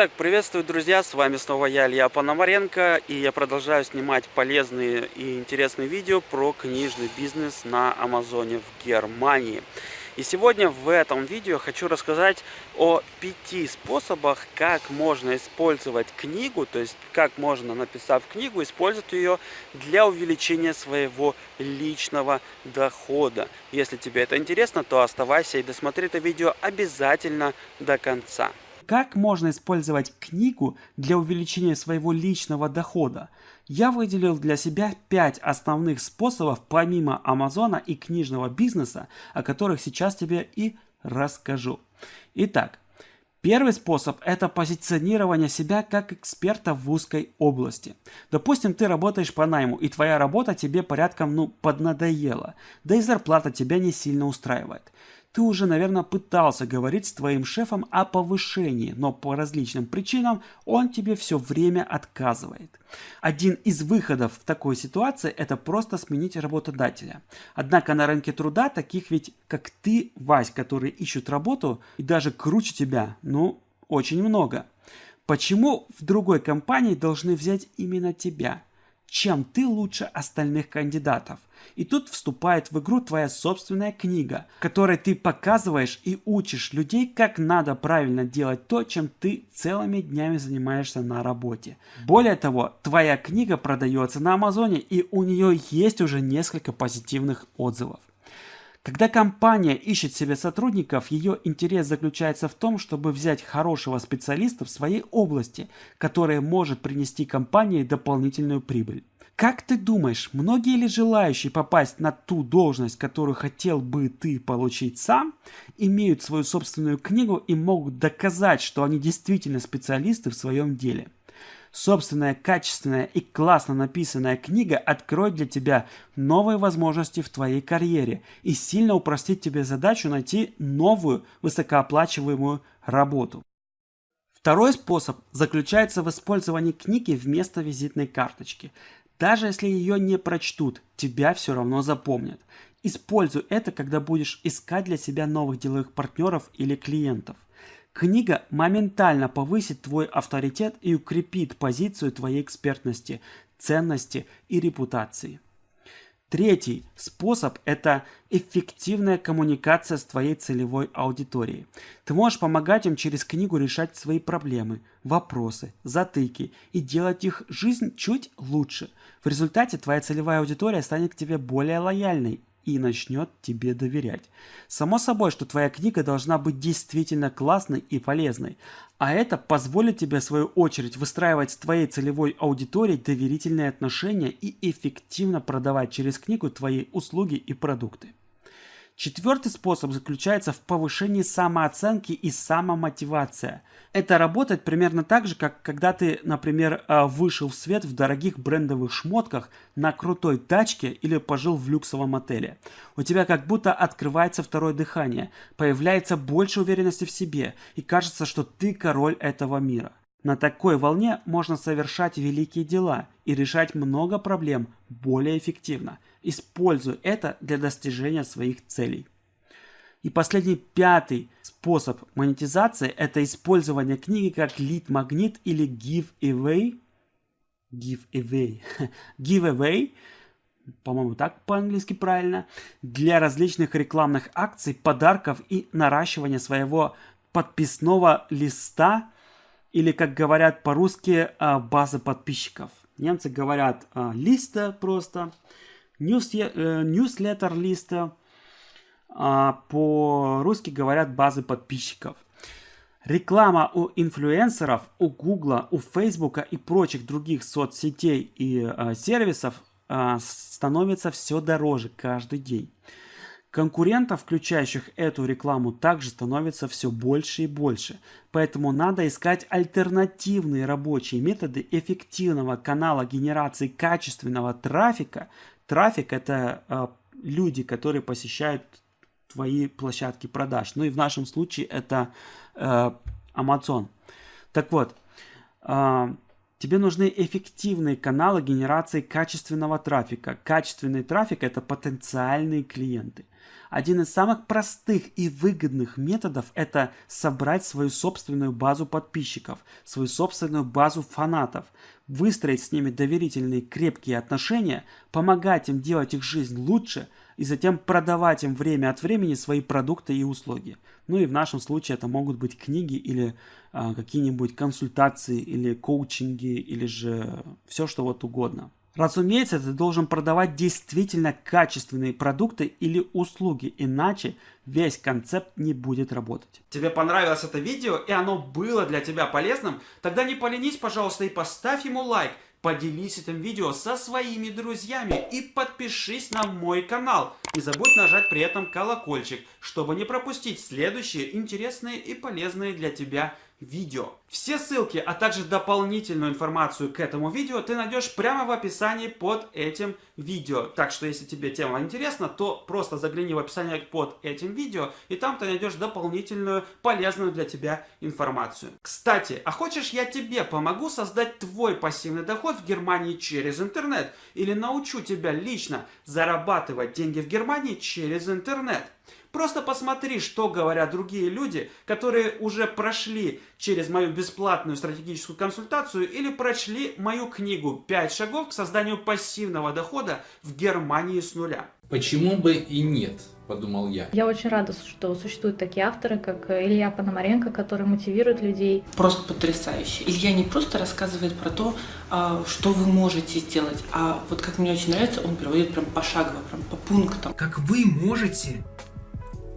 Итак, приветствую, друзья, с вами снова я, Илья Пономаренко, и я продолжаю снимать полезные и интересные видео про книжный бизнес на Амазоне в Германии. И сегодня в этом видео хочу рассказать о пяти способах, как можно использовать книгу, то есть как можно, написав книгу, использовать ее для увеличения своего личного дохода. Если тебе это интересно, то оставайся и досмотри это видео обязательно до конца. Как можно использовать книгу для увеличения своего личного дохода? Я выделил для себя 5 основных способов помимо Амазона и книжного бизнеса, о которых сейчас тебе и расскажу. Итак, Первый способ – это позиционирование себя как эксперта в узкой области. Допустим, ты работаешь по найму, и твоя работа тебе порядком ну, поднадоела, да и зарплата тебя не сильно устраивает. Ты уже, наверное, пытался говорить с твоим шефом о повышении, но по различным причинам он тебе все время отказывает. Один из выходов в такой ситуации – это просто сменить работодателя. Однако на рынке труда таких ведь, как ты, Вась, которые ищут работу и даже круче тебя, ну, очень много. Почему в другой компании должны взять именно тебя? Чем ты лучше остальных кандидатов. И тут вступает в игру твоя собственная книга, которой ты показываешь и учишь людей, как надо правильно делать то, чем ты целыми днями занимаешься на работе. Более того, твоя книга продается на Амазоне и у нее есть уже несколько позитивных отзывов. Когда компания ищет себе сотрудников, ее интерес заключается в том, чтобы взять хорошего специалиста в своей области, который может принести компании дополнительную прибыль. Как ты думаешь, многие ли желающие попасть на ту должность, которую хотел бы ты получить сам, имеют свою собственную книгу и могут доказать, что они действительно специалисты в своем деле? Собственная, качественная и классно написанная книга откроет для тебя новые возможности в твоей карьере и сильно упростит тебе задачу найти новую высокооплачиваемую работу. Второй способ заключается в использовании книги вместо визитной карточки. Даже если ее не прочтут, тебя все равно запомнят. Используй это, когда будешь искать для себя новых деловых партнеров или клиентов. Книга моментально повысит твой авторитет и укрепит позицию твоей экспертности, ценности и репутации. Третий способ – это эффективная коммуникация с твоей целевой аудиторией. Ты можешь помогать им через книгу решать свои проблемы, вопросы, затыки и делать их жизнь чуть лучше. В результате твоя целевая аудитория станет к тебе более лояльной и начнет тебе доверять. Само собой, что твоя книга должна быть действительно классной и полезной, а это позволит тебе в свою очередь выстраивать с твоей целевой аудиторией доверительные отношения и эффективно продавать через книгу твои услуги и продукты. Четвертый способ заключается в повышении самооценки и самомотивации. Это работает примерно так же, как когда ты, например, а, вышел в свет в дорогих брендовых шмотках на крутой тачке или пожил в люксовом отеле. У тебя как будто открывается второе дыхание, появляется больше уверенности в себе и кажется, что ты король этого мира. На такой волне можно совершать великие дела и решать много проблем более эффективно. Используй это для достижения своих целей. И последний, пятый способ монетизации – это использование книги как лид-магнит или give-away. Give-away. Give-away по-моему, так по-английски правильно, для различных рекламных акций, подарков и наращивания своего подписного листа или, как говорят по-русски, а, базы подписчиков. Немцы говорят а, листа просто, ньюслеттер листа, а по-русски говорят базы подписчиков. Реклама у инфлюенсеров, у Гугла, у Фейсбука и прочих других соцсетей и э, сервисов э, становится все дороже каждый день. Конкурентов, включающих эту рекламу, также становится все больше и больше. Поэтому надо искать альтернативные рабочие методы эффективного канала генерации качественного трафика. Трафик это э, люди, которые посещают твои площадки продаж. Ну и в нашем случае это э, Amazon. Так вот, э, тебе нужны эффективные каналы генерации качественного трафика. Качественный трафик это потенциальные клиенты – Один из самых простых и выгодных методов – это собрать свою собственную базу подписчиков, свою собственную базу фанатов, выстроить с ними доверительные крепкие отношения, помогать им делать их жизнь лучше и затем продавать им время от времени свои продукты и услуги. Ну и в нашем случае это могут быть книги или а, какие-нибудь консультации или коучинги или же все что вот угодно. Разумеется, ты должен продавать действительно качественные продукты или услуги, иначе весь концепт не будет работать. Тебе понравилось это видео и оно было для тебя полезным? Тогда не поленись, пожалуйста, и поставь ему лайк. Поделись этим видео со своими друзьями и подпишись на мой канал. Не забудь нажать при этом колокольчик, чтобы не пропустить следующие интересные и полезные для тебя видео. Все ссылки, а также дополнительную информацию к этому видео ты найдешь прямо в описании под этим видео. Так что, если тебе тема интересна, то просто загляни в описание под этим видео, и там ты найдешь дополнительную полезную для тебя информацию. Кстати, а хочешь я тебе помогу создать твой пассивный доход в Германии через интернет? Или научу тебя лично зарабатывать деньги в Германии через интернет? Просто посмотри, что говорят другие люди, которые уже прошли через мою бесплатную стратегическую консультацию или прочли мою книгу «5 шагов к созданию пассивного дохода в Германии с нуля». Почему бы и нет, подумал я. Я очень рада, что существуют такие авторы, как Илья Пономаренко, которые мотивируют людей. Просто потрясающе. Илья не просто рассказывает про то, а, что вы можете сделать, а вот как мне очень нравится, он приводит прям пошагово, прям по пунктам. Как вы можете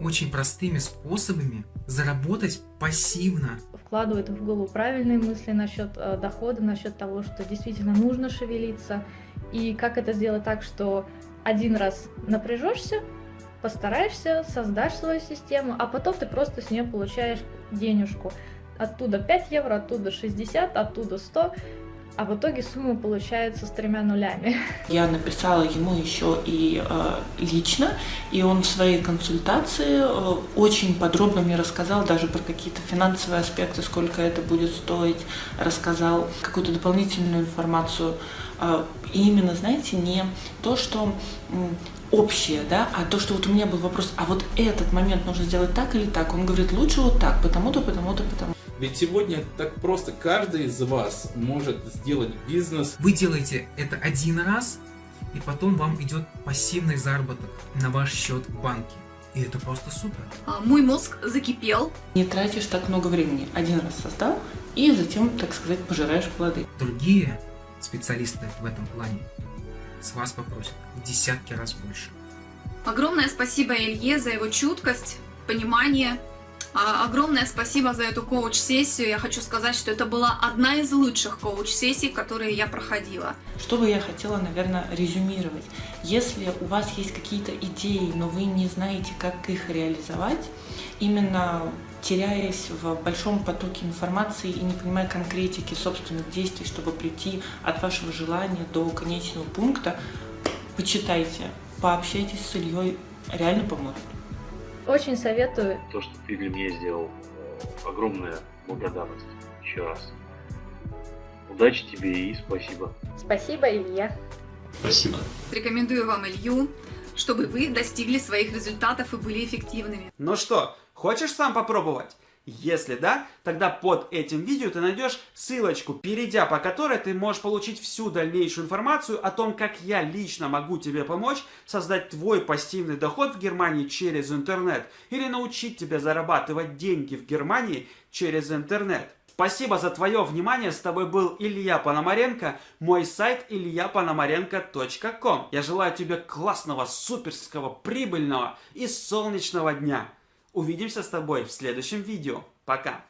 очень простыми способами заработать пассивно. Вкладывают в голову правильные мысли насчет э, дохода, насчет того, что действительно нужно шевелиться. И как это сделать так, что один раз напряжешься, постараешься, создашь свою систему, а потом ты просто с нее получаешь денежку. Оттуда 5 евро, оттуда 60, оттуда 100 а в итоге сумма получается с тремя нулями. Я написала ему еще и э, лично, и он в своей консультации э, очень подробно мне рассказал даже про какие-то финансовые аспекты, сколько это будет стоить, рассказал какую-то дополнительную информацию. Э, и именно, знаете, не то, что общее, да, а то, что вот у меня был вопрос, а вот этот момент нужно сделать так или так, он говорит, лучше вот так, потому-то, потому-то, потому ведь сегодня так просто. Каждый из вас может сделать бизнес. Вы делаете это один раз, и потом вам идет пассивный заработок на ваш счет в банке. И это просто супер. А, мой мозг закипел. Не тратишь так много времени. Один раз создал, и затем, так сказать, пожираешь плоды. Другие специалисты в этом плане с вас попросят в десятки раз больше. Огромное спасибо Илье за его чуткость, понимание огромное спасибо за эту коуч-сессию. Я хочу сказать, что это была одна из лучших коуч-сессий, которые я проходила. Что бы я хотела, наверное, резюмировать. Если у вас есть какие-то идеи, но вы не знаете, как их реализовать, именно теряясь в большом потоке информации и не понимая конкретики собственных действий, чтобы прийти от вашего желания до конечного пункта, почитайте, пообщайтесь с Ильей, реально поможет. Очень советую. То, что ты для меня сделал, э, огромная благодарность еще раз. Удачи тебе и спасибо. Спасибо, Илья. Спасибо. Рекомендую вам Илью, чтобы вы достигли своих результатов и были эффективными. Ну что, хочешь сам попробовать? Если да, тогда под этим видео ты найдешь ссылочку, перейдя по которой ты можешь получить всю дальнейшую информацию о том, как я лично могу тебе помочь создать твой пассивный доход в Германии через интернет или научить тебя зарабатывать деньги в Германии через интернет. Спасибо за твое внимание. С тобой был Илья Пономаренко. Мой сайт ильяпономаренко.ком. Я желаю тебе классного, суперского, прибыльного и солнечного дня. Увидимся с тобой в следующем видео. Пока!